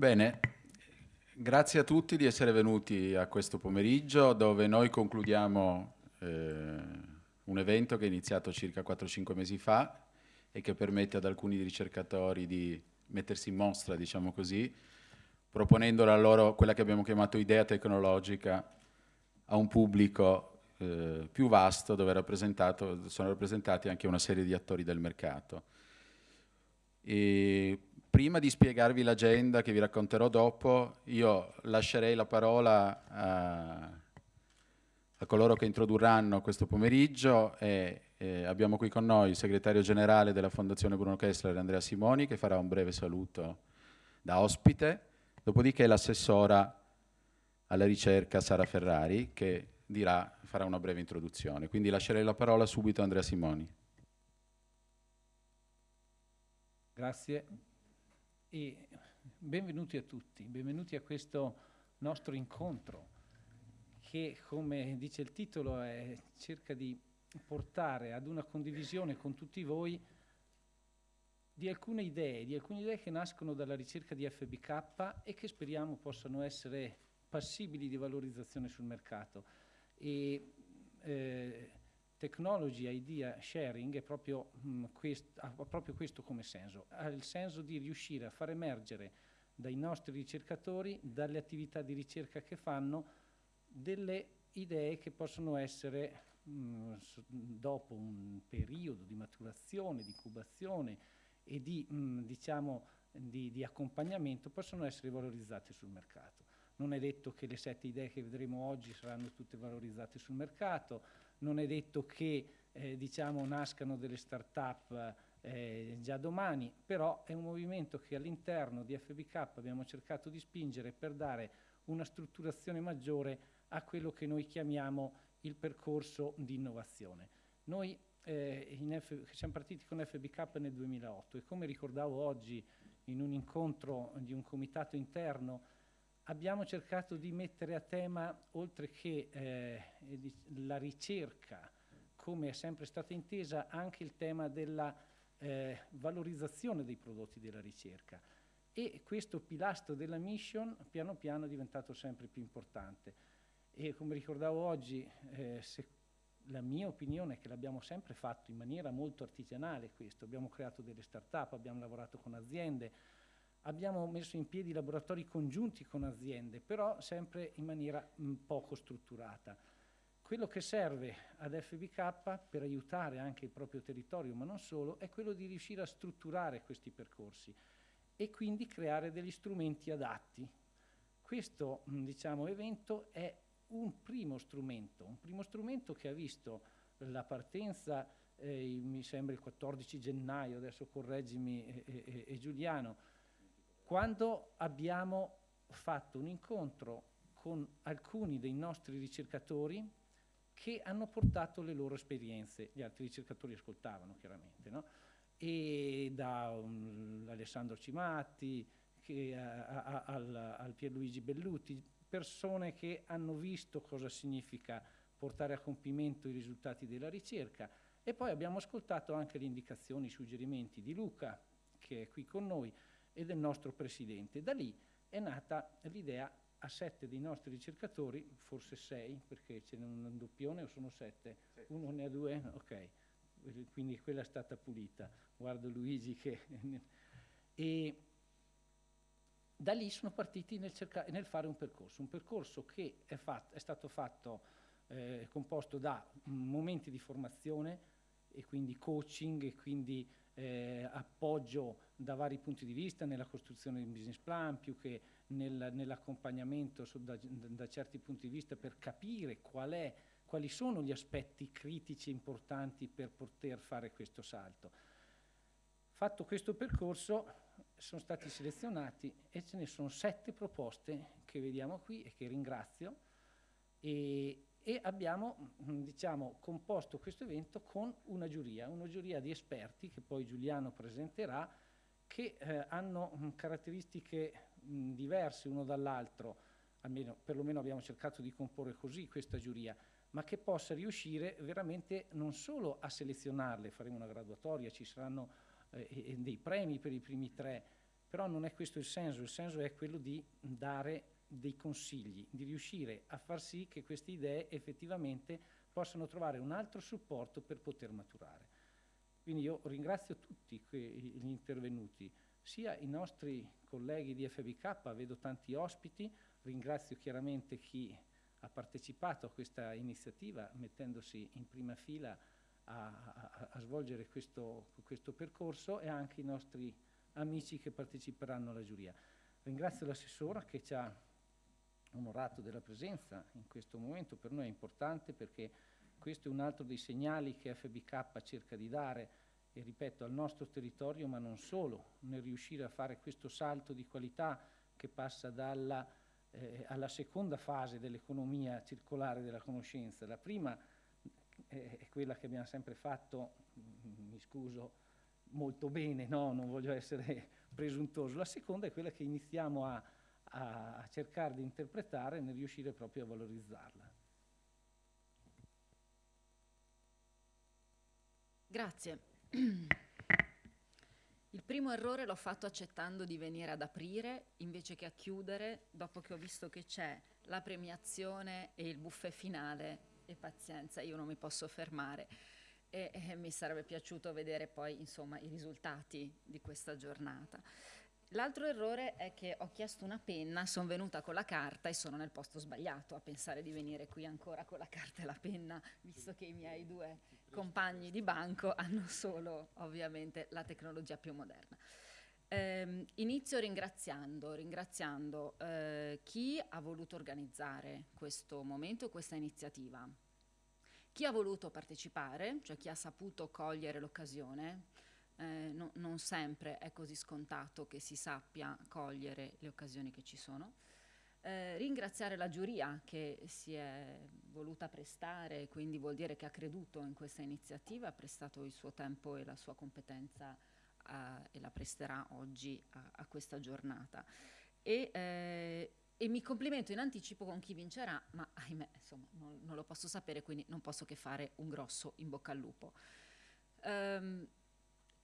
Bene, grazie a tutti di essere venuti a questo pomeriggio dove noi concludiamo eh, un evento che è iniziato circa 4-5 mesi fa e che permette ad alcuni ricercatori di mettersi in mostra, diciamo così, proponendo la loro, quella che abbiamo chiamato idea tecnologica a un pubblico eh, più vasto dove sono rappresentati anche una serie di attori del mercato. E prima di spiegarvi l'agenda che vi racconterò dopo, io lascerei la parola a, a coloro che introdurranno questo pomeriggio e, e, abbiamo qui con noi il segretario generale della Fondazione Bruno Kessler, Andrea Simoni, che farà un breve saluto da ospite, dopodiché l'assessora alla ricerca Sara Ferrari che dirà, farà una breve introduzione. Quindi lascerei la parola subito a Andrea Simoni. Grazie e benvenuti a tutti, benvenuti a questo nostro incontro che come dice il titolo è, cerca di portare ad una condivisione con tutti voi di alcune idee, di alcune idee che nascono dalla ricerca di FBK e che speriamo possano essere passibili di valorizzazione sul mercato. E, eh, technology idea sharing è proprio, mh, mm, quest, ha proprio questo come senso, ha il senso di riuscire a far emergere dai nostri ricercatori, dalle attività di ricerca che fanno, delle idee che possono essere mh, mm, dopo un periodo di maturazione, di incubazione e di, mh, mm, diciamo, di, di accompagnamento, possono essere valorizzate sul mercato. Non è detto che le sette idee che vedremo oggi saranno tutte valorizzate sul mercato, non è detto che eh, diciamo, nascano delle start-up eh, già domani, però è un movimento che all'interno di FBK abbiamo cercato di spingere per dare una strutturazione maggiore a quello che noi chiamiamo il percorso di innovazione. Noi eh, siamo partiti con FBK nel 2008 e come ricordavo oggi in un incontro di un comitato interno abbiamo cercato di mettere a tema, oltre che eh, la ricerca, come è sempre stata intesa, anche il tema della eh, valorizzazione dei prodotti della ricerca. E questo pilastro della mission piano piano è diventato sempre più importante. E come ricordavo oggi, eh, la mia opinione è che l'abbiamo sempre fatto in maniera molto artigianale questo, abbiamo creato delle start-up, abbiamo lavorato con aziende, abbiamo messo in piedi laboratori congiunti con aziende, però sempre in maniera poco strutturata. Quello che serve ad FBK per aiutare anche il proprio territorio, ma non solo, è quello di riuscire a strutturare questi percorsi e quindi creare degli strumenti adatti. Questo diciamo, evento è un primo strumento, un primo strumento che ha visto la partenza, eh, mi sembra il 14 gennaio, adesso correggimi e, e, e Giuliano, quando abbiamo fatto un incontro con alcuni dei nostri ricercatori che hanno portato le loro esperienze, gli altri ricercatori ascoltavano chiaramente, no? e da um, Alessandro Cimatti che, a, a, al, al Pierluigi Belluti, persone che hanno visto cosa significa portare a compimento i risultati della ricerca e poi abbiamo ascoltato anche le indicazioni, i suggerimenti di Luca che è qui con noi, e del nostro presidente. Da lì è nata l'idea a sette dei nostri ricercatori, forse sei, perché ce n'è un doppione o sono sette? sette. Uno ne ha due? Ok, quindi quella è stata pulita. Guardo Luigi che... e da lì sono partiti nel, nel, fare un percorso, un percorso che è, fatto, è stato fatto, eh, composto da momenti di formazione e quindi coaching e quindi eh, appoggio da vari punti di vista nella costruzione di un business plan più che nel, nell'accompagnamento da, da, certi punti di vista per capire qual è, quali sono gli aspetti critici importanti per poter fare questo salto. Fatto questo percorso sono stati selezionati e ce ne sono sette proposte che vediamo qui e che ringrazio e, e abbiamo diciamo, composto questo evento con una giuria, una giuria di esperti che poi Giuliano presenterà, che eh, hanno mm, caratteristiche mh, mm, diverse uno dall'altro, almeno perlomeno abbiamo cercato di comporre così questa giuria, ma che possa riuscire veramente non solo a selezionarle, faremo una graduatoria, ci saranno eh, dei premi per i primi tre, Però non è questo il senso, il senso è quello di dare dei consigli, di riuscire a far sì che queste idee effettivamente possano trovare un altro supporto per poter maturare. Quindi io ringrazio tutti gli intervenuti, sia i nostri colleghi di FBK, vedo tanti ospiti, ringrazio chiaramente chi ha partecipato a questa iniziativa mettendosi in prima fila a, a, a svolgere questo, questo, percorso e anche i nostri amici che parteciperanno alla giuria. Ringrazio l'assessora che ci ha onorato della presenza in questo momento, per noi è importante perché questo è un altro dei segnali che FBK cerca di dare e ripeto al nostro territorio ma non solo, nel riuscire a fare questo salto di qualità che passa dalla, eh, alla seconda fase dell'economia circolare della conoscenza. La prima eh, è quella che abbiamo sempre fatto, mm, mi scuso, molto bene, no? non voglio essere presuntuoso, la seconda è quella che iniziamo a, a, a cercare di interpretare nel riuscire proprio a valorizzarla. Grazie. Il primo errore l'ho fatto accettando di venire ad aprire invece che a chiudere dopo che ho visto che c'è la premiazione e il buffet finale e pazienza, io non mi posso fermare e, e mi sarebbe piaciuto vedere poi insomma i risultati di questa giornata. L'altro errore è che ho chiesto una penna, sono venuta con la carta e sono nel posto sbagliato a pensare di venire qui ancora con la carta e la penna, visto che i miei due compagni di banco hanno solo ovviamente la tecnologia più moderna. Eh, inizio ringraziando, ringraziando eh, chi ha voluto organizzare questo momento, questa iniziativa, chi ha voluto partecipare, cioè chi ha saputo cogliere l'occasione, eh, no, non sempre è così scontato che si sappia cogliere le occasioni che ci sono. Eh, ringraziare la giuria che si è voluta prestare, quindi vuol dire che ha creduto in questa iniziativa, ha prestato il suo tempo e la sua competenza eh, e la presterà oggi a, a questa giornata. E, eh, e, mi complimento in anticipo con chi vincerà, ma ahimè, insomma, non, non, lo posso sapere, quindi non posso che fare un grosso in bocca al lupo. Um,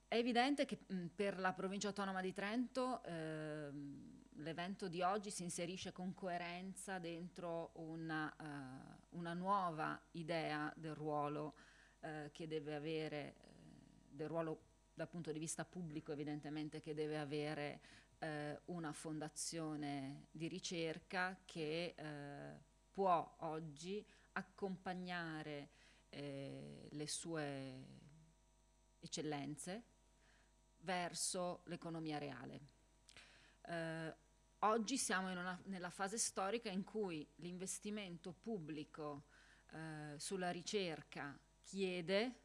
è evidente che mh, per la provincia autonoma di Trento ehm, l'evento di oggi si inserisce con coerenza dentro una, uh, una nuova idea del ruolo uh, che deve avere, uh, del ruolo dal punto di vista pubblico evidentemente che deve avere una fondazione di ricerca che può oggi accompagnare le sue eccellenze verso l'economia reale. Eh, oggi siamo una, nella fase storica in cui l'investimento pubblico eh, sulla ricerca chiede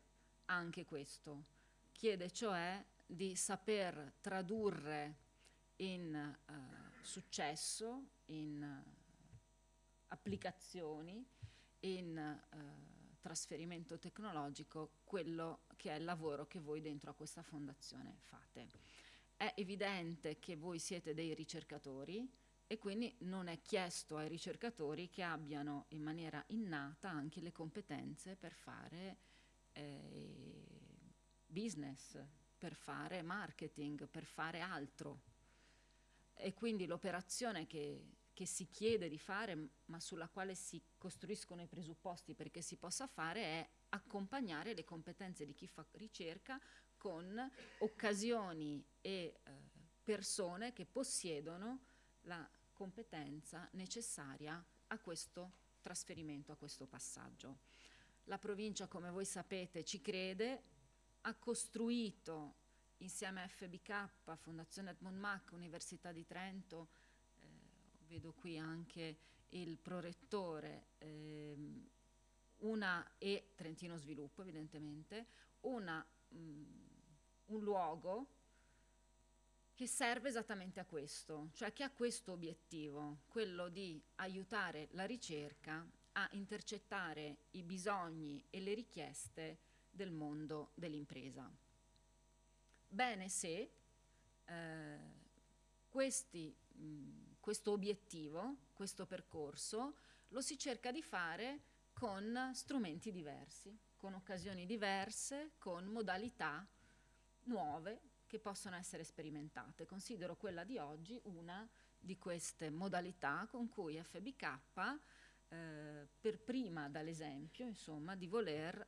anche questo, chiede cioè di saper tradurre in eh, successo, in uh, applicazioni, in uh, trasferimento tecnologico quello che è il lavoro che voi dentro a questa fondazione fate. È evidente che voi siete dei ricercatori e quindi non è chiesto ai ricercatori che abbiano in maniera innata anche le competenze per fare eh, business, per fare marketing, per fare altro. E quindi l'operazione che che si chiede di fare, ma sulla quale si costruiscono i presupposti perché si possa fare, è accompagnare le competenze di chi fa ricerca con occasioni e eh, persone che possiedono la competenza necessaria a questo trasferimento, a questo passaggio. La provincia, come voi sapete, ci crede, ha costruito insieme a FBK, Fondazione Edmond Mac, Università di Trento, vedo qui anche il prorettore, ehm, una e Trentino Sviluppo evidentemente, una, mh, mm, un luogo che serve esattamente a questo, cioè che ha questo obiettivo, quello di aiutare la ricerca a intercettare i bisogni e le richieste del mondo dell'impresa. Bene se eh, questi mh, questo obiettivo, questo percorso, lo si cerca di fare con strumenti diversi, con occasioni diverse, con modalità nuove che possono essere sperimentate. Considero quella di oggi una di queste modalità con cui FBK, eh, per prima dall'esempio, insomma, di voler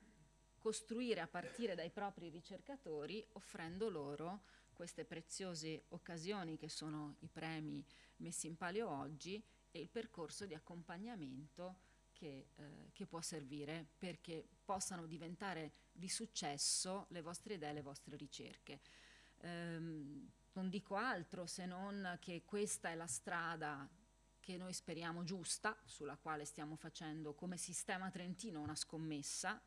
costruire a partire dai propri ricercatori, offrendo loro queste preziose occasioni che sono i premi messi in palio oggi e il percorso di accompagnamento che, eh, che, può servire perché possano diventare di successo le vostre idee, le vostre ricerche. Ehm, non dico altro se non che questa è la strada che noi speriamo giusta, sulla quale stiamo facendo come sistema trentino una scommessa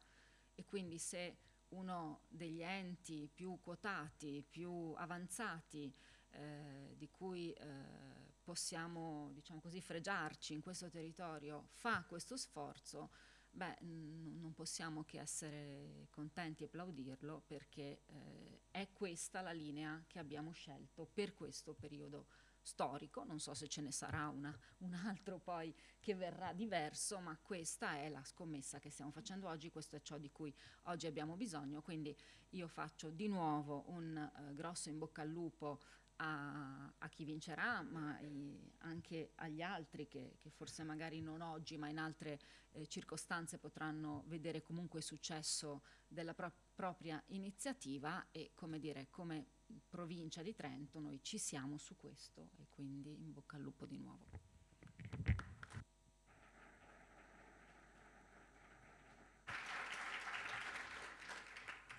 e quindi se uno degli enti più quotati, più avanzati, eh, di cui eh, possiamo diciamo così, fregiarci in questo territorio, fa questo sforzo, beh, non possiamo che essere contenti e applaudirlo perché eh, è questa la linea che abbiamo scelto per questo periodo storico, non so se ce ne sarà una, un altro poi che verrà diverso, ma questa è la scommessa che stiamo facendo oggi, questo è ciò di cui oggi abbiamo bisogno, quindi io faccio di nuovo un eh, grosso in bocca al lupo a, a chi vincerà, ma i, anche agli altri che, che, forse magari non oggi, ma in altre eh, circostanze potranno vedere comunque il successo della pro propria iniziativa e come dire, come provincia di Trento noi ci siamo su questo e quindi in bocca al lupo di nuovo.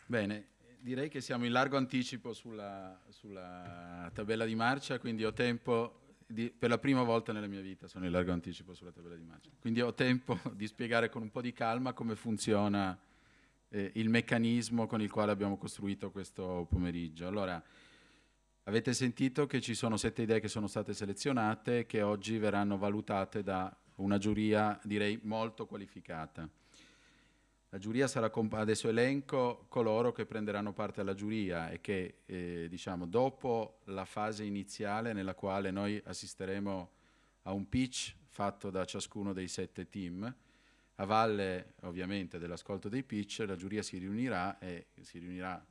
Bene, direi che siamo in largo anticipo sulla, sulla tabella di marcia, quindi ho tempo, di, per la prima volta nella mia vita sono in largo anticipo sulla tabella di marcia, quindi ho tempo di spiegare con un po' di calma come funziona eh, il meccanismo con il quale abbiamo costruito questo pomeriggio. Allora, avete sentito che ci sono sette idee che sono state selezionate che oggi verranno valutate da una giuria direi molto qualificata. La giuria sarà, adesso elenco coloro che prenderanno parte alla giuria e che eh, diciamo, dopo la fase iniziale nella quale noi assisteremo a un pitch fatto da ciascuno dei sette team, a valle ovviamente dell'ascolto dei pitch la giuria si riunirà e si riunirà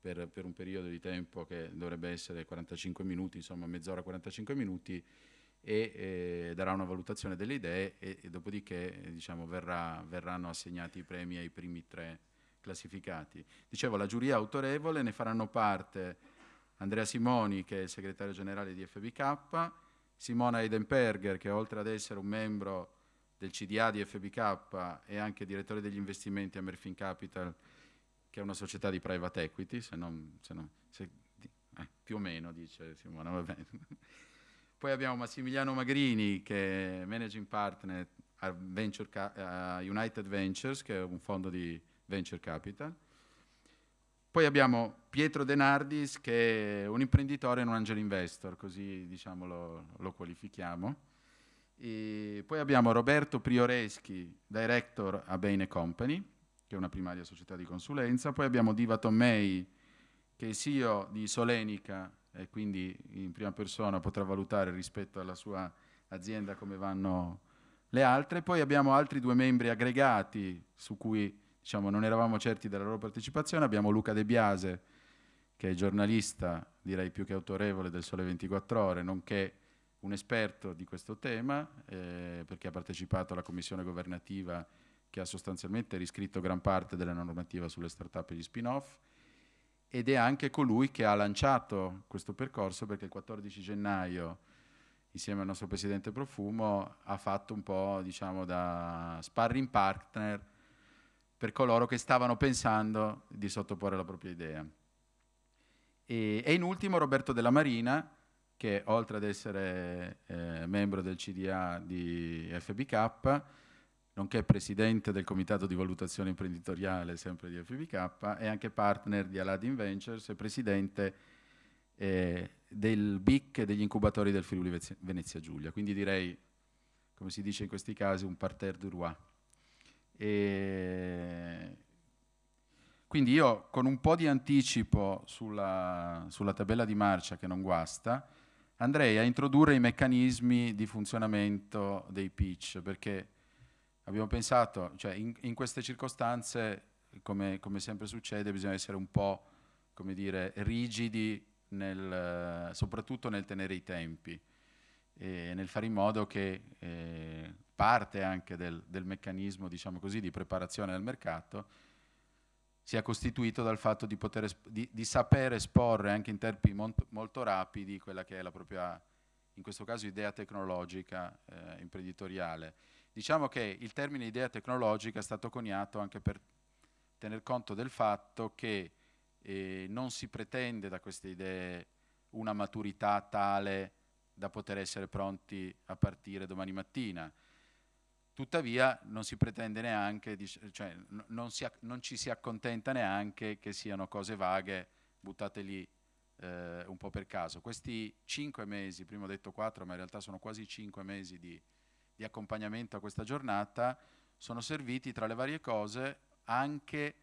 per, per un periodo di tempo che dovrebbe essere 45 minuti, insomma mezz'ora 45 minuti, e eh, darà una valutazione delle idee e, e dopodiché eh, diciamo, verrà, verranno assegnati i premi ai primi tre classificati. Dicevo, la giuria autorevole ne faranno parte Andrea Simoni, che è il segretario generale di FBK, Simona Eidenberger, che oltre ad essere un membro del CDA di FBK è anche direttore degli investimenti a Merfin Capital, che è una società di private equity, se non, se non se, eh, più o meno, dice Simona, va bene. Poi abbiamo Massimiliano Magrini che è managing partner a, Venture, a United Ventures, che è un fondo di venture capital. Poi abbiamo Pietro Denardis che è un imprenditore e un angel investor, così diciamo lo, lo qualifichiamo. E poi abbiamo Roberto Prioreschi, director a Bain Company, che è una primaria società di consulenza. Poi abbiamo Diva Tommei, che è CEO di Solenica e quindi in prima persona potrà valutare rispetto alla sua azienda come vanno le altre. Poi abbiamo altri due membri aggregati su cui diciamo, non eravamo certi della loro partecipazione. Abbiamo Luca De Biase, che è giornalista, direi più che autorevole del Sole 24 Ore, nonché un esperto di questo tema, eh, perché ha partecipato alla commissione governativa che ha sostanzialmente riscritto gran parte della normativa sulle start-up e gli spin-off ed è anche colui che ha lanciato questo percorso perché il 14 gennaio insieme al nostro presidente Profumo ha fatto un po' diciamo da sparring partner per coloro che stavano pensando di sottoporre la propria idea. E, e in ultimo Roberto Della Marina che oltre ad essere eh, membro del CDA di FBK nonché presidente del comitato di valutazione imprenditoriale sempre di FBK e anche partner di Aladdin Ventures e presidente eh, del BIC e degli incubatori del Friuli Venezia Giulia. Quindi direi, come si dice in questi casi, un parterre du roi. E quindi io con un po' di anticipo sulla, sulla tabella di marcia che non guasta, andrei a introdurre i meccanismi di funzionamento dei pitch, perché abbiamo pensato, cioè in, in queste circostanze, come, come, sempre succede, bisogna essere un po' dire, rigidi nel, soprattutto nel tenere i tempi e nel fare in modo che eh, parte anche del, del meccanismo diciamo così, di preparazione del mercato sia costituito dal fatto di, poter di, di sapere esporre anche in tempi molto, molto, rapidi quella che è la propria, in questo caso, idea tecnologica eh, imprenditoriale. Diciamo che il termine idea tecnologica è stato coniato anche per tener conto del fatto che eh, non si pretende da queste idee una maturità tale da poter essere pronti a partire domani mattina. Tuttavia non si pretende neanche, cioè non, si, non, ci si accontenta neanche che siano cose vaghe buttate lì eh, un po' per caso. Questi cinque mesi, prima ho detto quattro, ma in realtà sono quasi cinque mesi di, di accompagnamento a questa giornata, sono serviti tra le varie cose anche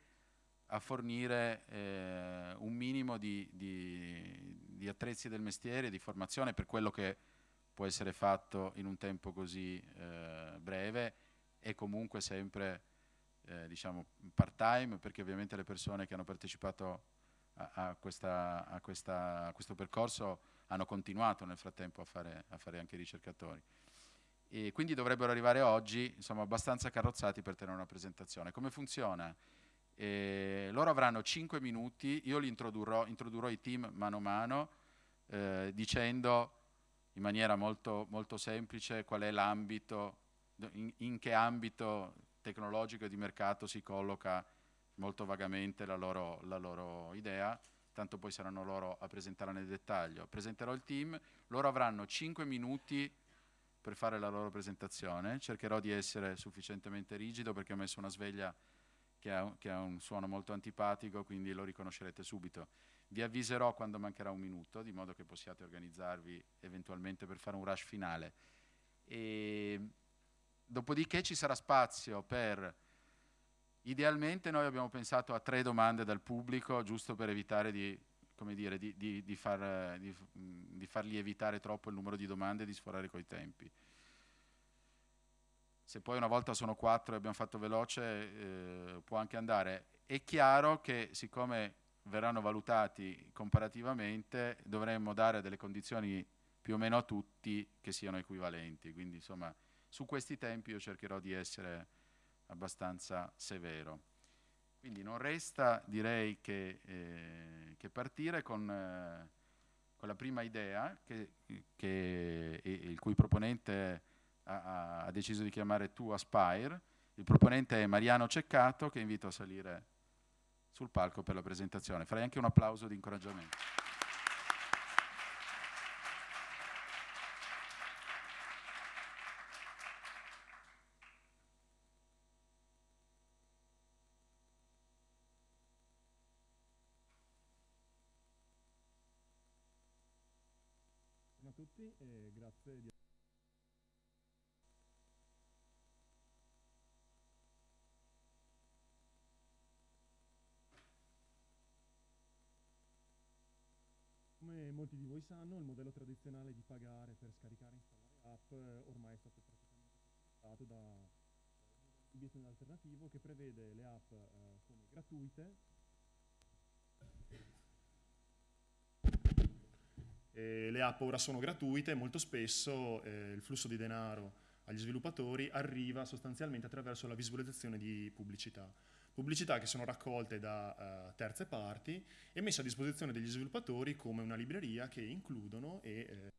a fornire eh, un minimo di, di, di, attrezzi del mestiere, di formazione per quello che può essere fatto in un tempo così eh, breve e comunque sempre eh, diciamo part time perché ovviamente le persone che hanno partecipato a, a, questa, a, questa, a questo percorso hanno continuato nel frattempo a fare, a fare anche ricercatori. E quindi dovrebbero arrivare oggi insomma, abbastanza carrozzati per tenere una presentazione. Come funziona? E loro avranno 5 minuti, io li introdurrò, introdurrò i team mano a mano eh, dicendo in maniera molto, molto semplice qual è l'ambito, in, in, che ambito tecnologico e di mercato si colloca molto vagamente la loro, la loro idea, tanto poi saranno loro a presentarla nel dettaglio. Presenterò il team, loro avranno 5 minuti per fare la loro presentazione, cercherò di essere sufficientemente rigido perché ho messo una sveglia che ha, che ha, un suono molto antipatico, quindi lo riconoscerete subito. Vi avviserò quando mancherà un minuto, di modo che possiate organizzarvi eventualmente per fare un rush finale. E, dopodiché ci sarà spazio per, idealmente noi abbiamo pensato a tre domande dal pubblico, giusto per evitare di, dire, di, di, di far, fargli evitare troppo il numero di domande e di sforare coi tempi se poi una volta sono quattro e abbiamo fatto veloce eh, può anche andare. È chiaro che siccome verranno valutati comparativamente dovremmo dare delle condizioni più o meno a tutti che siano equivalenti, quindi insomma su questi tempi io cercherò di essere abbastanza severo. Quindi non resta direi che, eh, che partire con, eh, con, la prima idea che, che il cui proponente ha, ha deciso di chiamare Tu Aspire. Il proponente è Mariano Ceccato che invito a salire sul palco per la presentazione. Farei anche un applauso di incoraggiamento. Buongiorno a tutti e grazie di Come molti di voi sanno, il modello tradizionale di pagare per scaricare e installare app eh, ormai è stato praticamente superato da un business alternativo che prevede le app eh, come gratuite e le app ora sono gratuite e molto spesso eh, il flusso di denaro agli sviluppatori arriva sostanzialmente attraverso la visualizzazione di pubblicità pubblicità che sono raccolte da uh, terze parti e messe a disposizione degli sviluppatori come una libreria che includono e eh,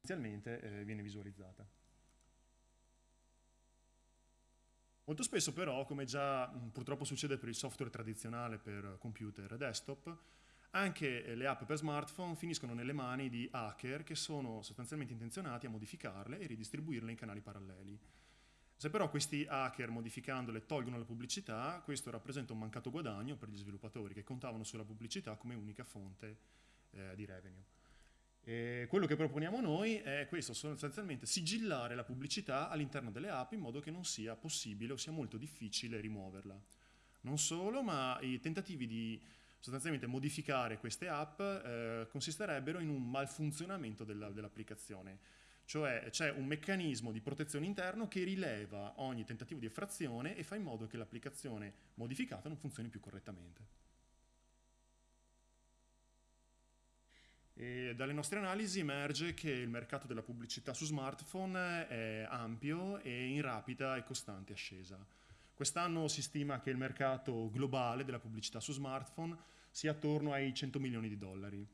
inizialmente eh, viene visualizzata. Molto spesso però, come già mh, purtroppo succede per il software tradizionale per computer e desktop, anche eh, le app per smartphone finiscono nelle mani di hacker che sono sostanzialmente intenzionati a modificarle e ridistribuirle in canali paralleli. Se però questi hacker modificandole tolgono la pubblicità, questo rappresenta un mancato guadagno per gli sviluppatori che contavano sulla pubblicità come unica fonte eh, di revenue. E quello che proponiamo noi è questo, sostanzialmente sigillare la pubblicità all'interno delle app in modo che non sia possibile o sia molto difficile rimuoverla. Non solo, ma i tentativi di sostanzialmente modificare queste app eh, consisterebbero in un malfunzionamento dell'applicazione. Dell cioè c'è un meccanismo di protezione interno che rileva ogni tentativo di effrazione e fa in modo che l'applicazione modificata non funzioni più correttamente. E dalle nostre analisi emerge che il mercato della pubblicità su smartphone è ampio e in rapida e costante ascesa. Quest'anno si stima che il mercato globale della pubblicità su smartphone sia attorno ai 100 milioni di dollari,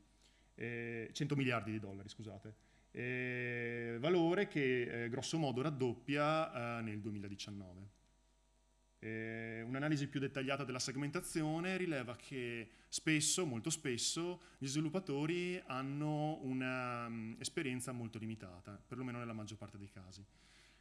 eh, 100 miliardi di dollari, scusate, eh, valore che eh, grosso modo raddoppia eh, nel 2019. Eh, un'analisi più dettagliata della segmentazione rileva che spesso, molto spesso, gli sviluppatori hanno un'esperienza mm, molto limitata, perlomeno nella maggior parte dei casi.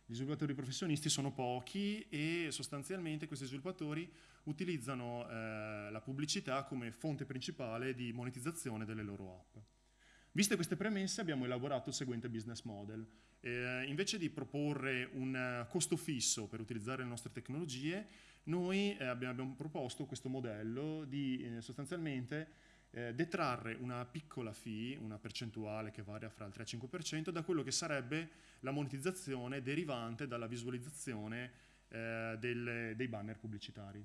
Gli sviluppatori professionisti sono pochi e sostanzialmente questi sviluppatori utilizzano eh, la pubblicità come fonte principale di monetizzazione delle loro app. Viste queste premesse abbiamo elaborato il seguente business model. Eh, invece di proporre un costo fisso per utilizzare le nostre tecnologie, noi eh, abbiamo, abbiamo, proposto questo modello di eh, sostanzialmente eh, detrarre una piccola fee, una percentuale che varia fra il 3 e il 5%, da quello che sarebbe la monetizzazione derivante dalla visualizzazione eh, del, dei banner pubblicitari.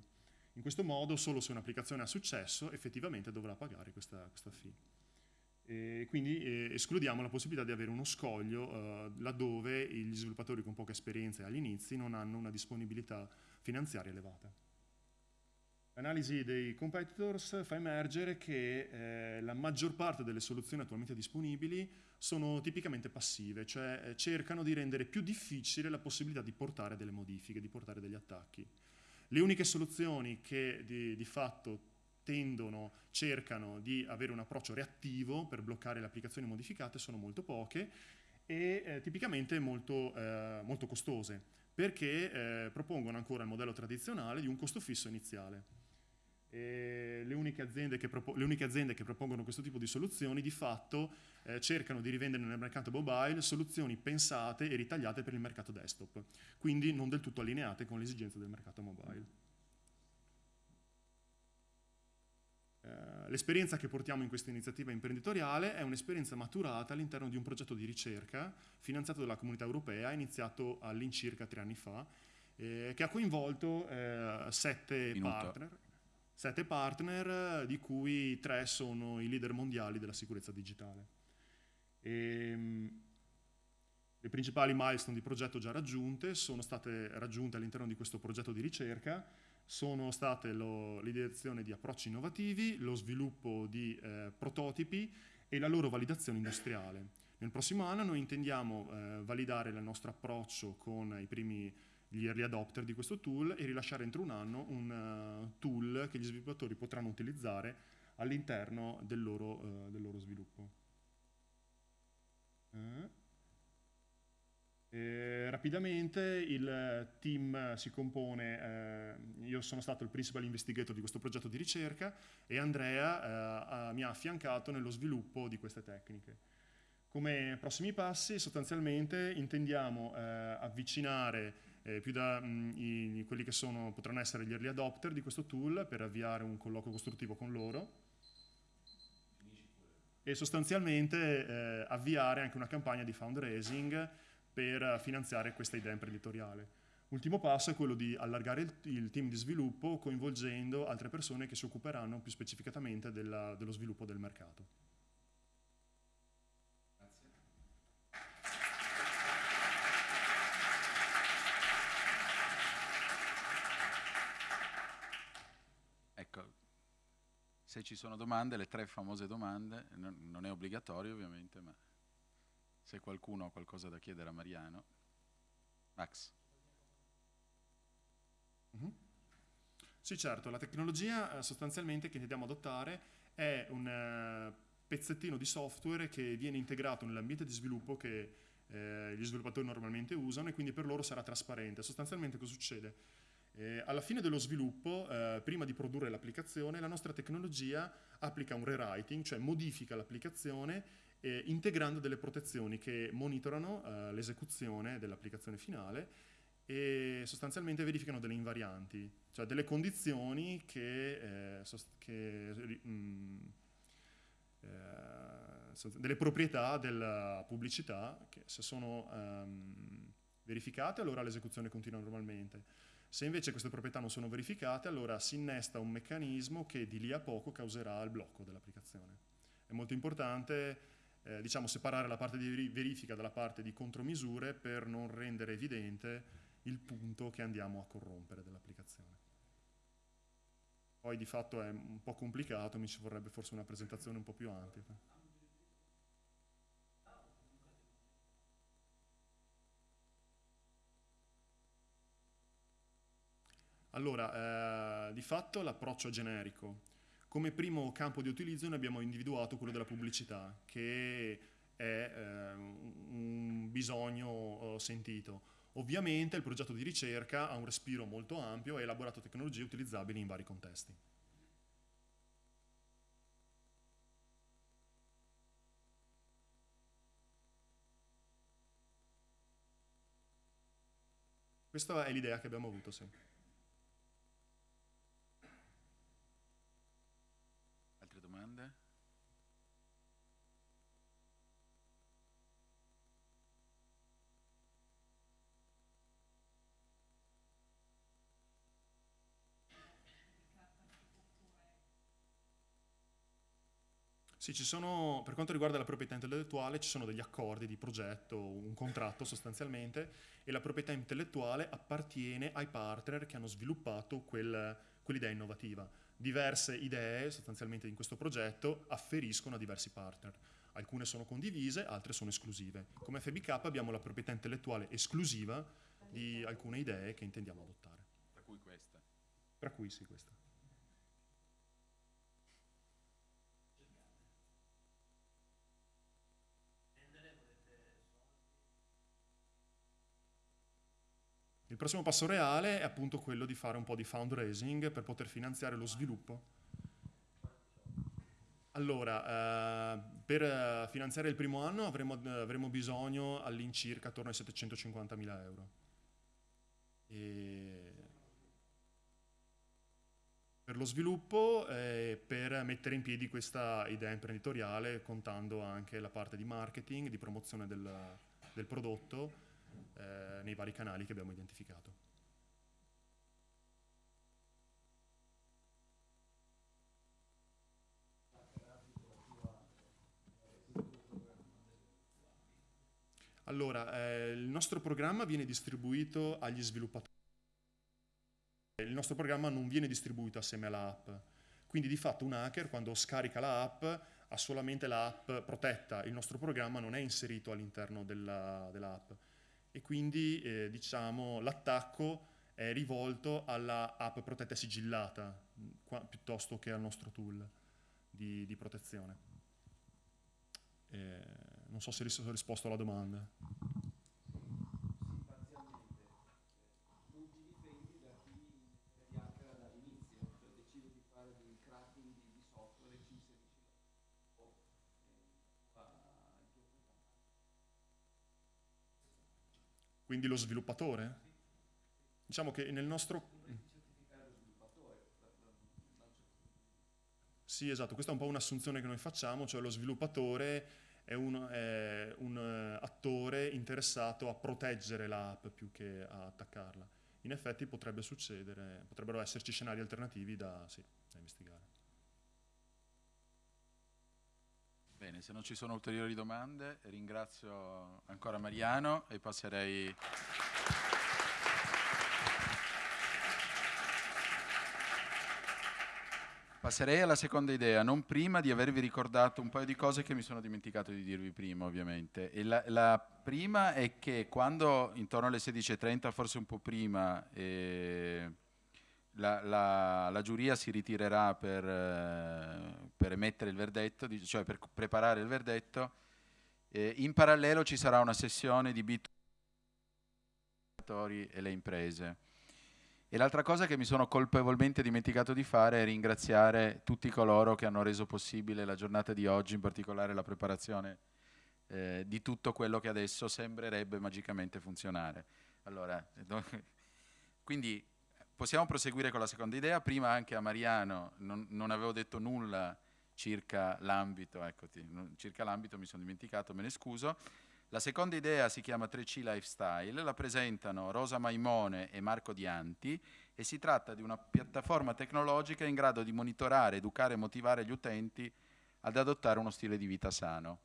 In questo modo solo se un'applicazione ha successo effettivamente dovrà pagare questa, questa fee. E quindi eh, escludiamo la possibilità di avere uno scoglio eh, laddove gli sviluppatori con poca esperienza agli inizi non hanno una disponibilità finanziaria elevata. L'analisi dei competitors fa emergere che eh, la maggior parte delle soluzioni attualmente disponibili sono tipicamente passive, cioè eh, cercano di rendere più difficile la possibilità di portare delle modifiche, di portare degli attacchi. Le uniche soluzioni che di, di fatto tendono, cercano di avere un approccio reattivo per bloccare le applicazioni modificate sono molto poche e eh, tipicamente molto, eh, molto, costose perché eh, propongono ancora il modello tradizionale di un costo fisso iniziale. Le uniche, le, uniche aziende che propongono questo tipo di soluzioni di fatto eh, cercano di rivendere nel mercato mobile soluzioni pensate e ritagliate per il mercato desktop, quindi non del tutto allineate con le esigenze del mercato mobile. Eh, l'esperienza che portiamo in questa iniziativa imprenditoriale è un'esperienza maturata all'interno di un progetto di ricerca finanziato dalla comunità europea, iniziato all'incirca tre anni fa, eh, che ha coinvolto eh, sette, partner, sette partner, di cui tre sono i leader mondiali della sicurezza digitale. E, ehm, le principali milestone di progetto già raggiunte sono state raggiunte all'interno di questo progetto di ricerca, sono state l'ideazione di approcci innovativi, lo sviluppo di eh, prototipi e la loro validazione industriale. Nel prossimo anno noi intendiamo eh, validare il nostro approccio con i primi gli early adopter di questo tool e rilasciare entro un anno un uh, tool che gli sviluppatori potranno utilizzare all'interno del, uh, del, loro sviluppo. Eh, rapidamente il team si compone, eh, io sono stato il principal investigator di questo progetto di ricerca e Andrea eh, mi ha affiancato nello sviluppo di queste tecniche. Come prossimi passi sostanzialmente intendiamo eh, avvicinare eh, più da mh, i, quelli che sono, potranno essere gli early adopter di questo tool per avviare un colloquio costruttivo con loro e sostanzialmente eh, avviare anche una campagna di fundraising per finanziare questa idea imprenditoriale. Ultimo passo è quello di allargare il, il team di sviluppo coinvolgendo altre persone che si occuperanno più specificatamente della, dello sviluppo del mercato. Ecco, se ci sono domande, le tre famose domande, non è obbligatorio ovviamente, ma se qualcuno ha qualcosa da chiedere a Mariano. Max. Mm -hmm. Sì, certo, la tecnologia eh, sostanzialmente che intendiamo adottare è un eh, pezzettino di software che viene integrato nell'ambiente di sviluppo che eh, gli sviluppatori normalmente usano e quindi per loro sarà trasparente. Sostanzialmente cosa succede? Eh, alla fine dello sviluppo, eh, prima di produrre l'applicazione, la nostra tecnologia applica un rewriting, cioè modifica l'applicazione eh, integrando delle protezioni che monitorano eh, l'esecuzione dell'applicazione finale e sostanzialmente verificano delle invarianti, cioè delle condizioni che, eh, che mh, mm, eh, delle proprietà della pubblicità che se sono um, verificate allora l'esecuzione continua normalmente. Se invece queste proprietà non sono verificate allora si innesta un meccanismo che di lì a poco causerà il blocco dell'applicazione. È molto importante eh, diciamo, separare la parte di verifica dalla parte di contromisure per non rendere evidente il punto che andiamo a corrompere dell'applicazione. Poi di fatto è un po' complicato, mi ci vorrebbe forse una presentazione un po' più ampia. Allora, eh, di fatto l'approccio generico. Come primo campo di utilizzo noi abbiamo individuato quello della pubblicità, che è eh, un bisogno eh, sentito. Ovviamente il progetto di ricerca ha un respiro molto ampio e ha elaborato tecnologie utilizzabili in vari contesti. Questa è l'idea che abbiamo avuto, sì. Sì, sono, per quanto riguarda la proprietà intellettuale ci sono degli accordi di progetto, un contratto sostanzialmente, e la proprietà intellettuale appartiene ai partner che hanno sviluppato quel, quell'idea innovativa. Diverse idee sostanzialmente in questo progetto afferiscono a diversi partner. Alcune sono condivise, altre sono esclusive. Come FBK abbiamo la proprietà intellettuale esclusiva di alcune idee che intendiamo adottare. Tra cui questa. Tra cui sì, questa. Il prossimo passo reale è appunto quello di fare un po' di fundraising per poter finanziare lo sviluppo. Allora, eh, per eh, finanziare il primo anno avremo, avremo bisogno all'incirca attorno ai 750.000 euro. E per lo sviluppo e per mettere in piedi questa idea imprenditoriale contando anche la parte di marketing, di promozione del, del prodotto eh, nei vari canali che abbiamo identificato. Allora, eh, il nostro programma viene distribuito agli sviluppatori. Il nostro programma non viene distribuito assieme all'app. Quindi di fatto un hacker quando scarica l'app ha solamente l'app protetta, il nostro programma non è inserito all'interno dell'app. Dell e quindi eh, diciamo, l'attacco è rivolto alla app protetta sigillata qua, piuttosto che al nostro tool di, di protezione. Eh, non so se ho risposto alla domanda. Quindi lo sviluppatore? Diciamo che nel nostro... Sì, esatto, questa è un po' un'assunzione che noi facciamo, cioè lo sviluppatore è un, è un uh, attore interessato a proteggere l'app più che a attaccarla. In effetti potrebbe succedere, potrebbero esserci scenari alternativi da, sì, da investigare. Bene, se non ci sono ulteriori domande, ringrazio ancora Mariano e passerei... Passerei alla seconda idea, non prima di avervi ricordato un paio di cose che mi sono dimenticato di dirvi prima, ovviamente. La, la, prima è che quando intorno alle 16.30, forse un po' prima, eh, la, la, la, giuria si ritirerà per, eh, per, emettere il verdetto, cioè per preparare il verdetto. Eh, in parallelo ci sarà una sessione di bit e le imprese. E l'altra cosa che mi sono colpevolmente dimenticato di fare è ringraziare tutti coloro che hanno reso possibile la giornata di oggi, in particolare la preparazione eh, di tutto quello che adesso sembrerebbe magicamente funzionare. Allora, quindi Possiamo proseguire con la seconda idea. Prima anche a Mariano non, non avevo detto nulla circa l'ambito, eccoti, circa l'ambito mi sono dimenticato, me ne scuso. La seconda idea si chiama 3C Lifestyle, la presentano Rosa Maimone e Marco Dianti e si tratta di una piattaforma tecnologica in grado di monitorare, educare e motivare gli utenti ad adottare uno stile di vita sano.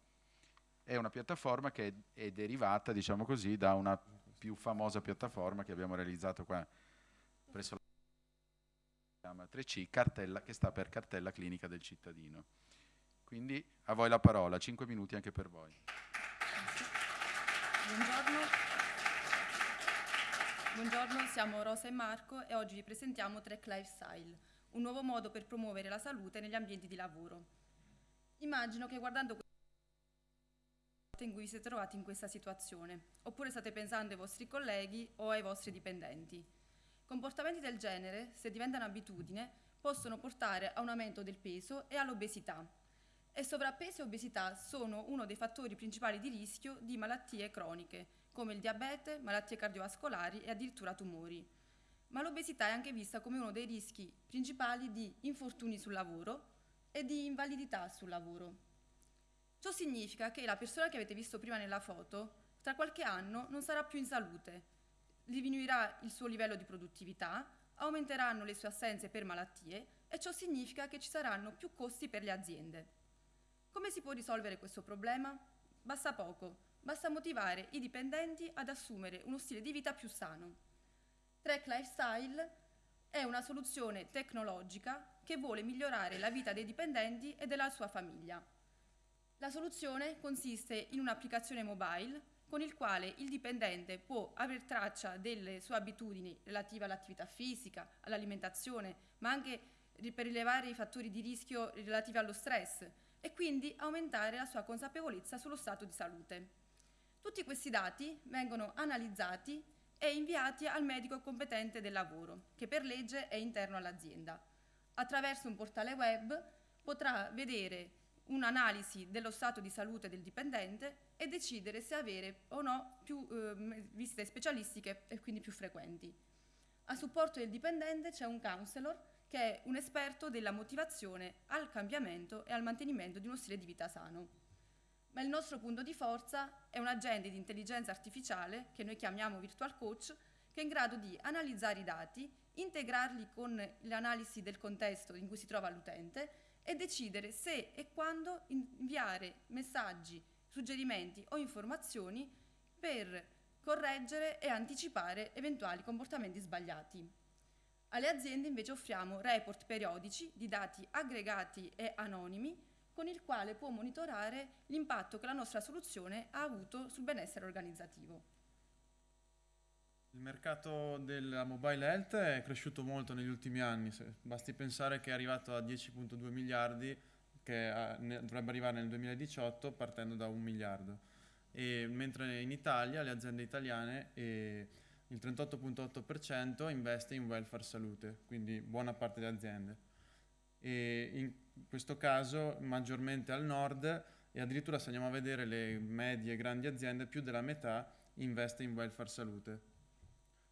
È una piattaforma che è, è derivata, diciamo così, da una più famosa piattaforma che abbiamo realizzato qua chiama 3C, cartella, che sta per cartella clinica del cittadino. Quindi a voi la parola, 5 minuti anche per voi. Buongiorno. Buongiorno, siamo Rosa e Marco e oggi vi presentiamo Trek Lifestyle, un nuovo modo per promuovere la salute negli ambienti di lavoro. Immagino che guardando in cui vi siete trovati in questa situazione, oppure state pensando ai vostri colleghi o ai vostri dipendenti. Comportamenti del genere, se diventano abitudine, possono portare a un aumento del peso e all'obesità. E sovrappeso e obesità sono uno dei fattori principali di rischio di malattie croniche, come il diabete, malattie cardiovascolari e addirittura tumori. Ma l'obesità è anche vista come uno dei rischi principali di infortuni sul lavoro e di invalidità sul lavoro. Ciò significa che la persona che avete visto prima nella foto, tra qualche anno non sarà più in salute, diminuirà il suo livello di produttività, aumenteranno le sue assenze per malattie e ciò significa che ci saranno più costi per le aziende. Come si può risolvere questo problema? Basta poco, basta motivare i dipendenti ad assumere uno stile di vita più sano. Trek Lifestyle è una soluzione tecnologica che vuole migliorare la vita dei dipendenti e della sua famiglia. La soluzione consiste in un'applicazione mobile con il quale il dipendente può aver traccia delle sue abitudini relative all'attività fisica, all'alimentazione, ma anche per rilevare i fattori di rischio relativi allo stress e quindi aumentare la sua consapevolezza sullo stato di salute. Tutti questi dati vengono analizzati e inviati al medico competente del lavoro, che per legge è interno all'azienda. Attraverso un portale web potrà vedere un'analisi dello stato di salute del dipendente e decidere se avere o no più eh, visite specialistiche e quindi più frequenti. A supporto del dipendente c'è un counselor che è un esperto della motivazione al cambiamento e al mantenimento di uno stile di vita sano. Ma il nostro punto di forza è un agente di intelligenza artificiale, che noi chiamiamo virtual coach, che è in grado di analizzare i dati, integrarli con l'analisi del contesto in cui si trova l'utente e decidere se e quando inviare messaggi, suggerimenti o informazioni per correggere e anticipare eventuali comportamenti sbagliati. Alle aziende invece offriamo report periodici di dati aggregati e anonimi con il quale può monitorare l'impatto che la nostra soluzione ha avuto sul benessere organizzativo. Il mercato della mobile health è cresciuto molto negli ultimi anni, basti pensare che è arrivato a 10.2 miliardi, che dovrebbe arrivare nel 2018 partendo da un miliardo. E mentre in Italia le aziende italiane eh, il 38.8% investe in welfare salute, quindi buona parte delle aziende. E in questo caso maggiormente al nord e addirittura se andiamo a vedere le medie e grandi aziende più della metà investe in welfare salute.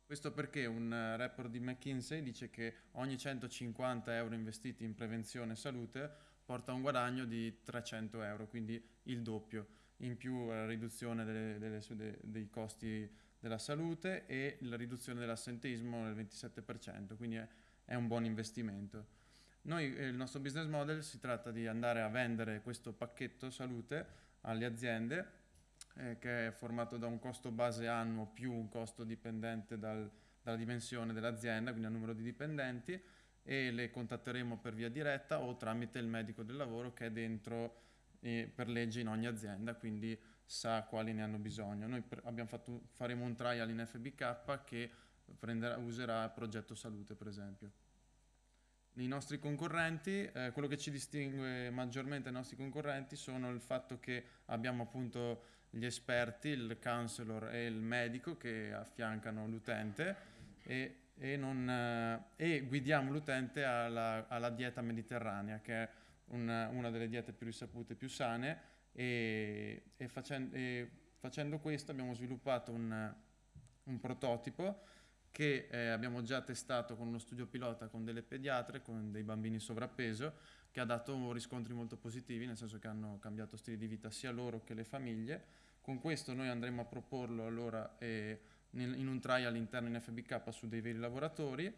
Questo perché un eh, report di McKinsey dice che ogni 150 euro investiti in prevenzione e salute porta a un guadagno di 300 euro, quindi il doppio, in più la riduzione delle, delle, dei costi della salute e la riduzione dell'assenteismo del 27%, quindi è, è un buon investimento. Noi, eh, il nostro business model si tratta di andare a vendere questo pacchetto salute alle aziende eh, che è formato da un costo base annuo più un costo dipendente dal, dalla dimensione dell'azienda, quindi al numero di dipendenti, e le contatteremo per via diretta o tramite il medico del lavoro che è dentro eh, per legge in ogni azienda, quindi sa quali ne hanno bisogno. Noi fatto, faremo un trial in FBK che prenderà, userà progetto salute, per esempio. I nostri concorrenti, eh, quello che ci distingue maggiormente dai nostri concorrenti sono il fatto che abbiamo appunto gli esperti, il counselor e il medico che affiancano l'utente e, e, non, eh, e guidiamo l'utente alla, alla, dieta mediterranea, che è una, una, delle diete più risapute e più sane. E, e, facendo, facendo, questo abbiamo sviluppato un, un prototipo che eh, abbiamo già testato con uno studio pilota con delle pediatre, con dei bambini sovrappeso, che ha dato riscontri molto positivi, nel senso che hanno cambiato stili di vita sia loro che le famiglie con questo noi andremo a proporlo allora eh, in un trial all'interno in FBK su dei veri lavoratori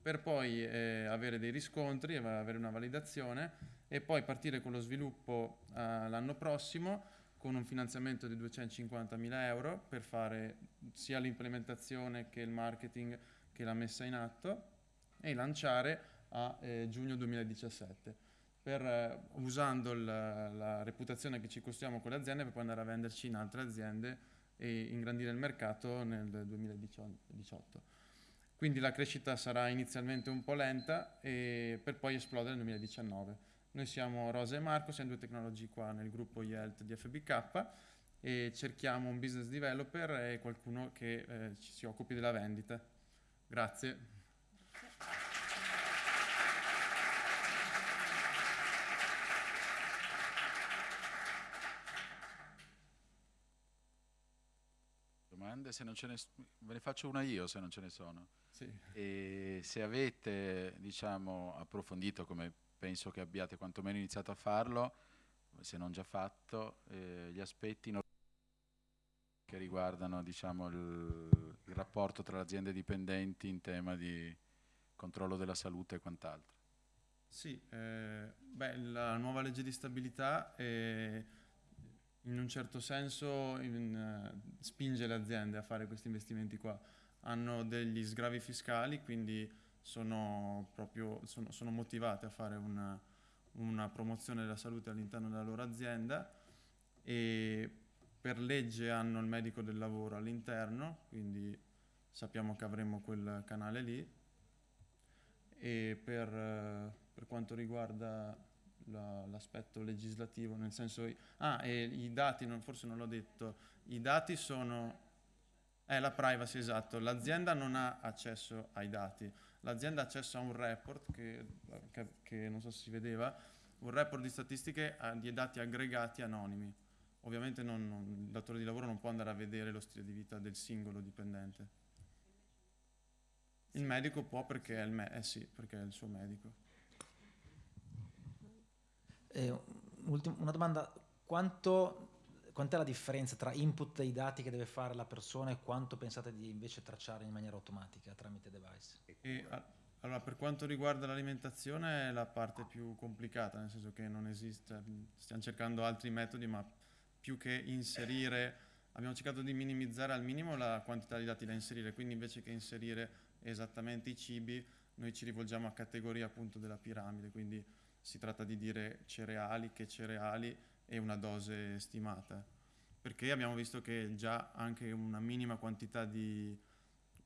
per poi eh, avere dei riscontri, avere una validazione e poi partire con lo sviluppo eh, l'anno prossimo con un finanziamento di 250.000 euro per fare sia l'implementazione che il marketing che la messa in atto e lanciare a eh, giugno 2017 per, eh, usando la, la reputazione che ci costruiamo con le aziende per poi andare a venderci in altre aziende e ingrandire il mercato nel 2018. Quindi la crescita sarà inizialmente un po' lenta per poi esplodere nel 2019. Noi siamo Rosa e Marco, siamo due tecnologi qua nel gruppo YELT di FBK e cerchiamo un business developer e qualcuno che eh, ci si occupi della vendita. Grazie. Domande? Se non ce ne, ve ne faccio una io se non ce ne sono. Sì. E se avete diciamo, approfondito come penso che abbiate quantomeno iniziato a farlo, se non già fatto, eh, gli aspetti che riguardano diciamo, il, il, rapporto tra le aziende dipendenti in tema di controllo della salute e quant'altro. Sì, eh, beh, la nuova legge di stabilità eh, in un certo senso in, uh, spinge le aziende a fare questi investimenti qua. Hanno degli sgravi fiscali, quindi sono, proprio, sono, sono motivate a fare una, una promozione della salute all'interno della loro azienda e per legge hanno il medico del lavoro all'interno, quindi sappiamo che avremo quel canale lì. E per, per quanto riguarda l'aspetto legislativo, nel senso... Ah, e i dati, non, forse non l'ho detto, i dati sono... È la privacy, esatto. L'azienda non ha accesso ai dati l'azienda ha accesso a un report che, che, che, non so se si vedeva, un report di statistiche di dati aggregati anonimi. Ovviamente non, non, il datore di lavoro non può andare a vedere lo stile di vita del singolo dipendente. Il medico può perché è il, eh sì, perché è il suo medico. Eh, una domanda, quanto quant'è la differenza tra input dei dati che deve fare la persona e quanto pensate di invece tracciare in maniera automatica tramite device? E, allora, per quanto riguarda l'alimentazione è la parte più complicata, nel senso che non esiste, stiamo cercando altri metodi, ma più che inserire, abbiamo cercato di minimizzare al minimo la quantità di dati da inserire, quindi invece che inserire esattamente i cibi, noi ci rivolgiamo a categoria appunto della piramide, quindi si tratta di dire cereali, che cereali, e una dose stimata, perché abbiamo visto che già anche una minima quantità di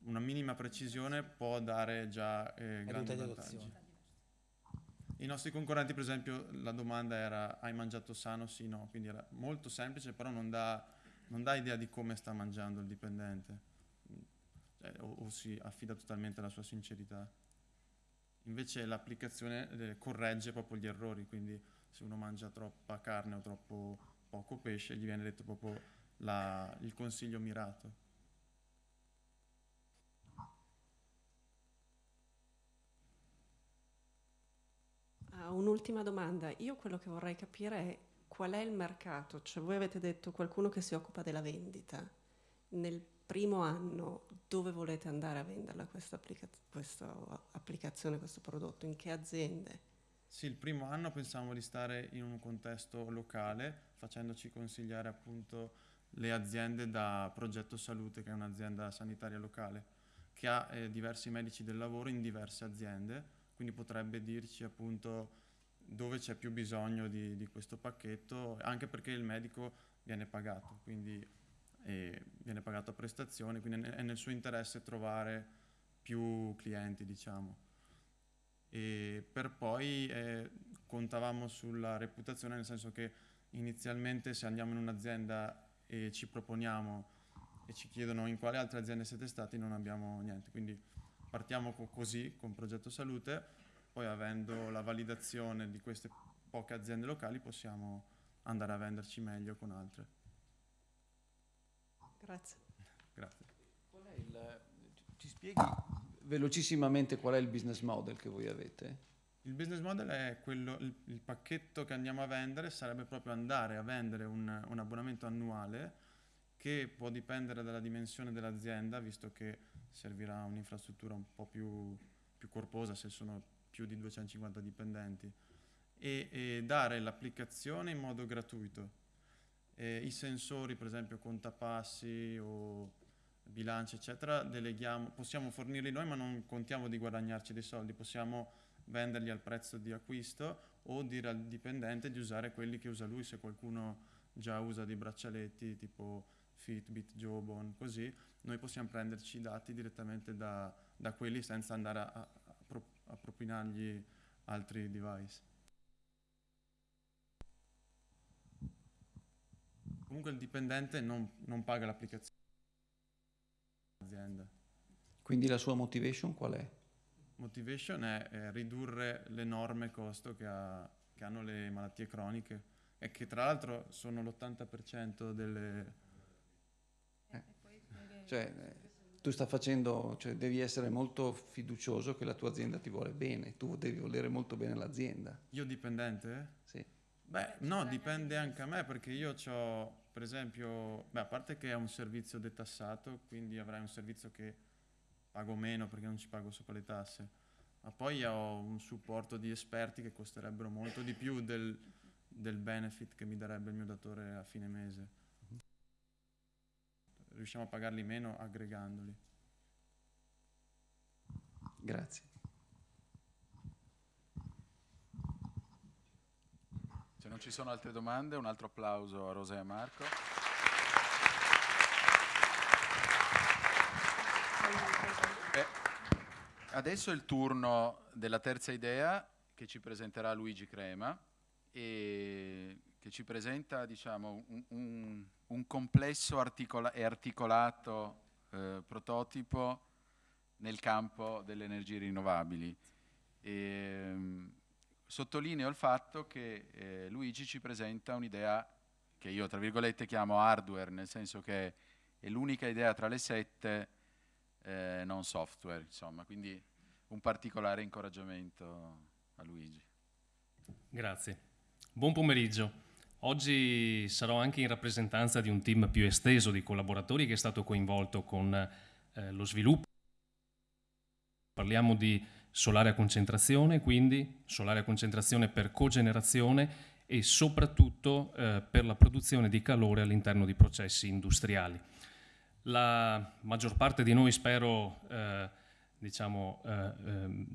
una minima precisione può dare già eh, grandi vantaggi. I nostri concorrenti, per esempio, la domanda era hai mangiato sano? Sì, no, quindi era molto semplice, però non dà, non dà idea di come sta mangiando il dipendente cioè, o, o, si affida totalmente alla sua sincerità. Invece l'applicazione eh, corregge proprio gli errori, quindi se uno mangia troppa carne o troppo poco pesce, gli viene detto proprio la, il consiglio mirato. Uh, un'ultima domanda. Io quello che vorrei capire è qual è il mercato, cioè voi avete detto qualcuno che si occupa della vendita. Nel primo anno dove volete andare a venderla questa, applica- questa applicazione, questo prodotto? In che aziende? Sì, il primo anno pensavamo di stare in un contesto locale, facendoci consigliare appunto le aziende da Progetto Salute, che è un'azienda sanitaria locale, che ha eh, diversi medici del lavoro in diverse aziende, quindi potrebbe dirci appunto dove c'è più bisogno di, di questo pacchetto, anche perché il medico viene pagato, quindi eh, viene pagato a prestazione, quindi è nel suo interesse trovare più clienti, diciamo e per poi eh, contavamo sulla reputazione, nel senso che inizialmente se andiamo in un'azienda e ci proponiamo e ci chiedono in quale altre aziende siete stati non abbiamo niente, quindi partiamo co- così con Progetto Salute, poi avendo la validazione di queste poche aziende locali possiamo andare a venderci meglio con altre. Grazie. Grazie. Il, ci spieghi velocissimamente qual è il business model che voi avete? Il business model è quello, il, il pacchetto che andiamo a vendere sarebbe proprio andare a vendere un, un abbonamento annuale che può dipendere dalla dimensione dell'azienda, visto che servirà un'infrastruttura un po' più, più più corposa se sono più di 250 dipendenti e, e dare l'applicazione in modo gratuito. E I sensori, per esempio contapassi o bilanci, eccetera, deleghiamo, possiamo fornirli noi ma non contiamo di guadagnarci dei soldi, possiamo venderli al prezzo di acquisto o dire al dipendente di usare quelli che usa lui se qualcuno già usa dei braccialetti tipo Fitbit, Jawbone, così noi possiamo prenderci i dati direttamente da, da quelli senza andare a, a propinargli altri device. Comunque il dipendente non, non paga l'applicazione dell'azienda. Quindi la sua motivation qual è? Motivation è, è ridurre l'enorme costo che, ha, che, hanno le malattie croniche e che tra l'altro sono l'80% delle... Eh. Cioè, tu stai facendo, cioè devi essere molto fiducioso che la tua azienda ti vuole bene, tu devi volere molto bene l'azienda. Io dipendente? Sì. Beh, no, dipende anche a me perché io ho, per esempio, beh, a parte che è un servizio detassato, quindi avrai un servizio che pago meno perché non ci pago sopra le tasse, ma poi ho un supporto di esperti che costerebbero molto di più del, del benefit che mi darebbe il mio datore a fine mese. Riusciamo a pagarli meno aggregandoli. Grazie. Se non ci sono altre domande, un altro applauso a Rosa e a Marco. Eh, adesso è il turno della terza idea che ci presenterà Luigi Crema e che ci presenta diciamo, un, un, un complesso articola e articolato eh, prototipo nel campo delle energie rinnovabili. E, ehm, sottolineo il fatto che eh, Luigi ci presenta un'idea che io tra virgolette chiamo hardware, nel senso che è l'unica idea tra le sette eh, non software, insomma, quindi un particolare incoraggiamento a Luigi. Grazie. Buon pomeriggio. Oggi sarò anche in rappresentanza di un team più esteso di collaboratori che è stato coinvolto con eh, lo sviluppo. Parliamo di solare a concentrazione, quindi solare a concentrazione per cogenerazione e soprattutto eh, per la produzione di calore all'interno di processi industriali. La maggior parte di noi spero eh, diciamo, eh, ehm,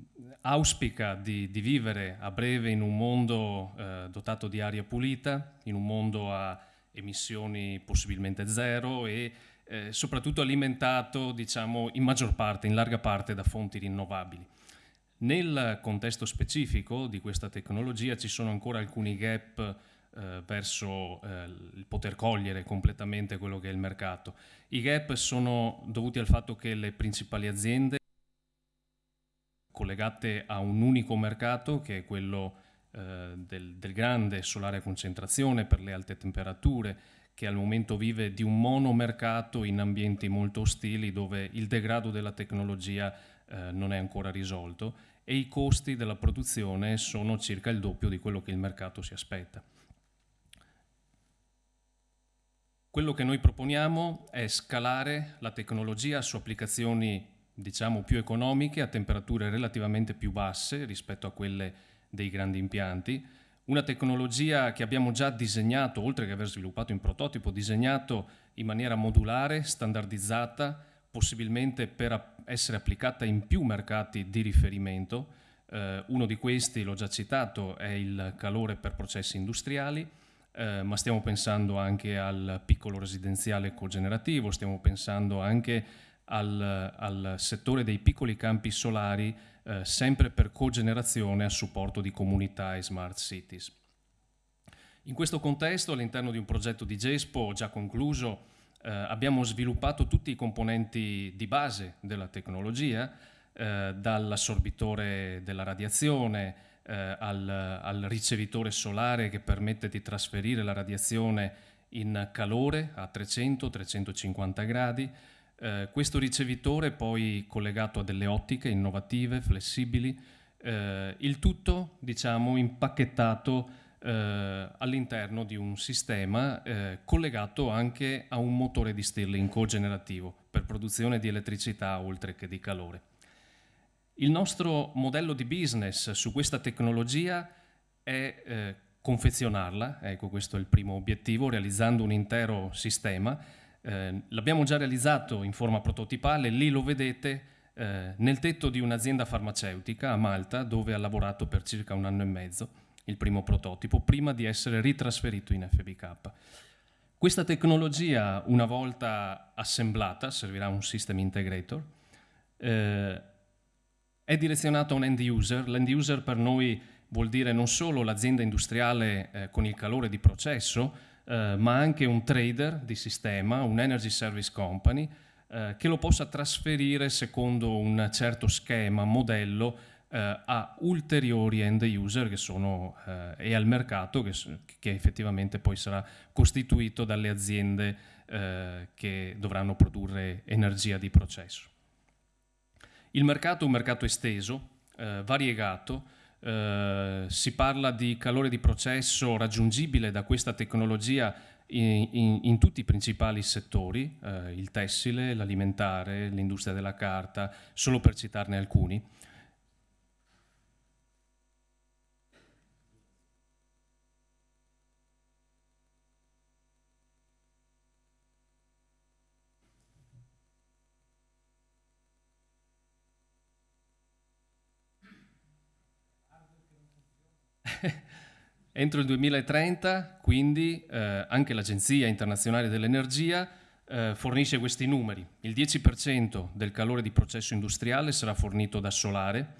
auspica di, di, vivere a breve in un mondo eh, dotato di aria pulita, in un mondo a emissioni possibilmente zero e eh, soprattutto alimentato diciamo, in maggior parte, in larga parte da fonti rinnovabili. Nel contesto specifico di questa tecnologia ci sono ancora alcuni gap eh, verso eh, il poter cogliere completamente quello che è il mercato. I gap sono dovuti al fatto che le principali aziende collegate a un unico mercato che è quello eh, del, del, grande solare a concentrazione per le alte temperature che al momento vive di un monomercato in ambienti molto ostili dove il degrado della tecnologia eh, non è ancora risolto e i costi della produzione sono circa il doppio di quello che il mercato si aspetta. Quello che noi proponiamo è scalare la tecnologia su applicazioni diciamo più economiche a temperature relativamente più basse rispetto a quelle dei grandi impianti, una tecnologia che abbiamo già disegnato, oltre che aver sviluppato in prototipo, disegnato in maniera modulare, standardizzata, possibilmente per essere applicata in più mercati di riferimento. Eh, uno di questi, l'ho già citato, è il calore per processi industriali, eh, ma stiamo pensando anche al piccolo residenziale cogenerativo, stiamo pensando anche al, al settore dei piccoli campi solari, eh, sempre per cogenerazione a supporto di comunità e smart cities. In questo contesto, all'interno di un progetto di GESPO già concluso, eh, abbiamo sviluppato tutti i componenti di base della tecnologia, eh, dall'assorbitore della radiazione, eh, al, al, ricevitore solare che permette di trasferire la radiazione in calore a 300-350 gradi. Eh, questo ricevitore poi collegato a delle ottiche innovative, flessibili, eh, il tutto diciamo impacchettato eh, all'interno di un sistema eh, collegato anche a un motore di Stirling cogenerativo per produzione di elettricità oltre che di calore. Il nostro modello di business su questa tecnologia è eh, confezionarla, ecco questo è il primo obiettivo, realizzando un intero sistema. Eh, l'abbiamo già realizzato in forma prototipale, lì lo vedete eh, nel tetto di un'azienda farmaceutica a Malta dove ha lavorato per circa un anno e mezzo, il primo prototipo, prima di essere ritrasferito in FBK. Questa tecnologia, una volta assemblata, servirà un system integrator, eh, è direzionata a un end user. L'end user per noi vuol dire non solo l'azienda industriale eh, con il calore di processo, eh, ma anche un trader di sistema, un energy service company, eh, che lo possa trasferire secondo un certo schema, modello, eh, a ulteriori end user sono, eh, e al mercato che, che, effettivamente poi sarà costituito dalle aziende eh, che dovranno produrre energia di processo. Il mercato è un mercato esteso, variegato, eh, si parla di calore di processo raggiungibile da questa tecnologia in, in, in tutti i principali settori, eh, il tessile, l'alimentare, l'industria della carta, solo per citarne alcuni. Entro il 2030, quindi, eh, anche l'Agenzia internazionale dell'energia eh, fornisce questi numeri. Il 10% del calore di processo industriale sarà fornito da solare.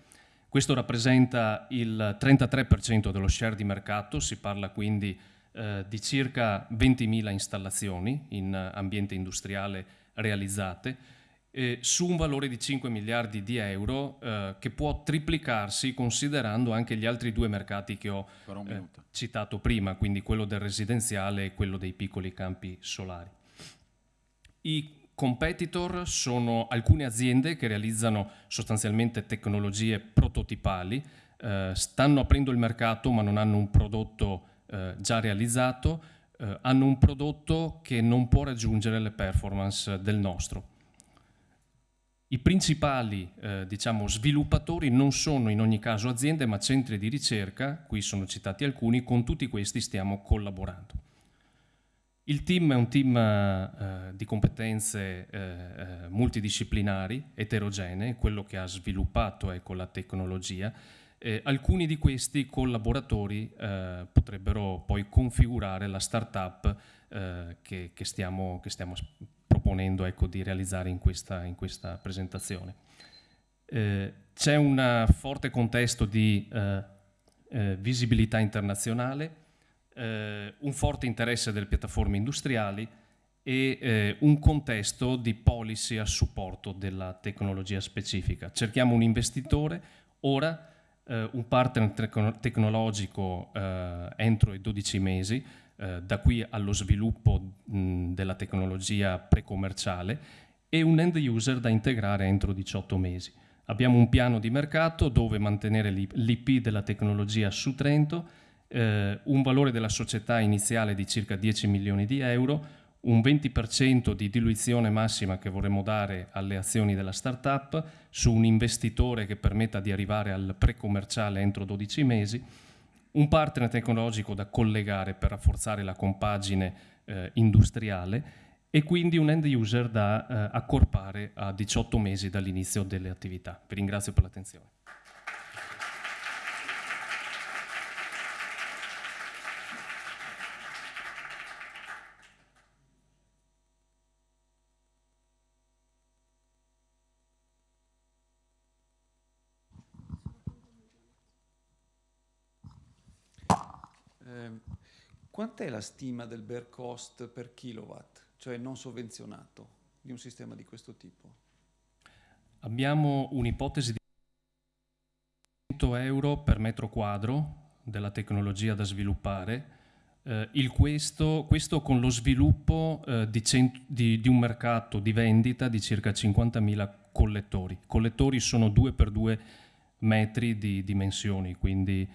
Questo rappresenta il 33% dello share di mercato, si parla quindi eh, di circa 20.000 installazioni in ambiente industriale realizzate eh, su un valore di 5 miliardi di euro eh, che può triplicarsi considerando anche gli altri due mercati che ho eh, citato prima, quindi quello del residenziale e quello dei piccoli campi solari. I competitor sono alcune aziende che realizzano sostanzialmente tecnologie prototipali, eh, stanno aprendo il mercato ma non hanno un prodotto eh, già realizzato, eh, hanno un prodotto che non può raggiungere le performance del nostro i principali eh, diciamo, sviluppatori non sono in ogni caso aziende ma centri di ricerca, qui sono citati alcuni, con tutti questi stiamo collaborando. Il team è un team eh, di competenze eh, eh multidisciplinari, eterogenee, quello che ha sviluppato ecco, la tecnologia. alcuni di questi collaboratori eh, potrebbero poi configurare la startup eh, che, che, stiamo, che stiamo proponendo ecco, di realizzare in questa, in questa presentazione. Eh, c'è un forte contesto di eh, eh, visibilità internazionale, eh, un forte interesse delle piattaforme industriali e eh, un contesto di policy a supporto della tecnologia specifica. Cerchiamo un investitore, ora un partner tecnologico entro i 12 mesi, eh, da qui allo sviluppo mh, della tecnologia pre-commerciale e un end user da integrare entro 18 mesi. Abbiamo un piano di mercato dove mantenere l'IP della tecnologia su Trento, eh, un valore della società iniziale di circa 10 milioni di euro, un 20% di diluizione massima che vorremmo dare alle azioni della startup su un investitore che permetta di arrivare al pre-commerciale entro 12 mesi un partner tecnologico da collegare per rafforzare la compagine eh, industriale e quindi un end user da eh, accorpare a 18 mesi dall'inizio delle attività. Vi ringrazio per l'attenzione. Quant'è la stima del bare cost per kilowatt, cioè non sovvenzionato, di un sistema di questo tipo? Abbiamo un'ipotesi di 100 euro per metro quadro della tecnologia da sviluppare, eh, questo, questo, con lo sviluppo eh, di, di, di, un mercato di vendita di circa 50.000 collettori. Collettori sono 2 per 2 metri di dimensioni, quindi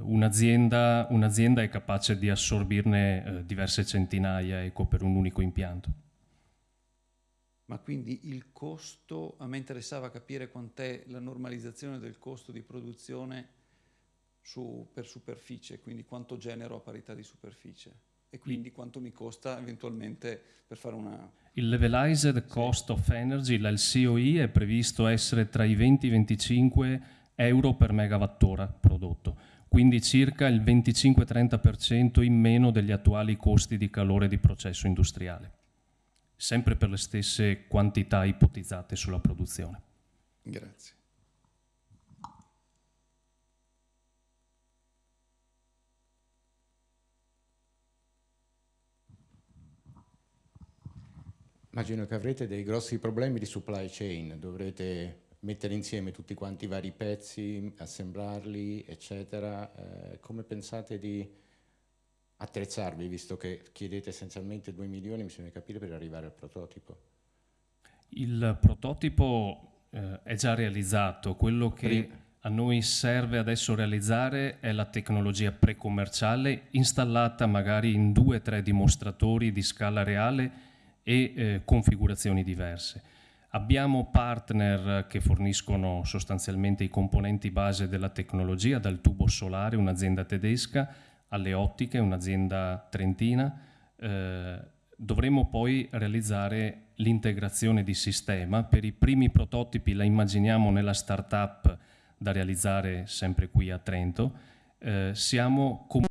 un'azienda, un'azienda è capace di assorbirne eh, diverse centinaia ecco, per un unico impianto. Ma quindi il costo, a me interessava capire quant'è la normalizzazione del costo di produzione su, per superficie, quindi quanto genero a parità di superficie e quindi quanto mi costa eventualmente per fare una... Il levelized cost of energy, il COI, è previsto essere tra i 20 e i 25 euro per megawattora prodotto, quindi circa il 25-30% in meno degli attuali costi di calore di processo industriale, sempre per le stesse quantità ipotizzate sulla produzione. Grazie. Immagino che avrete dei grossi problemi di supply chain, dovrete mettere insieme tutti quanti i vari pezzi, assemblarli, eccetera. Eh, come pensate di attrezzarvi, visto che chiedete essenzialmente 2 milioni, bisogna capire, per arrivare al prototipo? Il prototipo eh, è già realizzato, quello che Prima. a noi serve adesso realizzare è la tecnologia pre-commerciale installata magari in due o tre dimostratori di scala reale e eh, configurazioni diverse. Abbiamo partner che forniscono sostanzialmente i componenti base della tecnologia, dal tubo solare, un'azienda tedesca, alle ottiche, un'azienda trentina. Eh, dovremo poi realizzare l'integrazione di sistema. Per i primi prototipi la immaginiamo nella startup da realizzare sempre qui a Trento. Eh, siamo comunque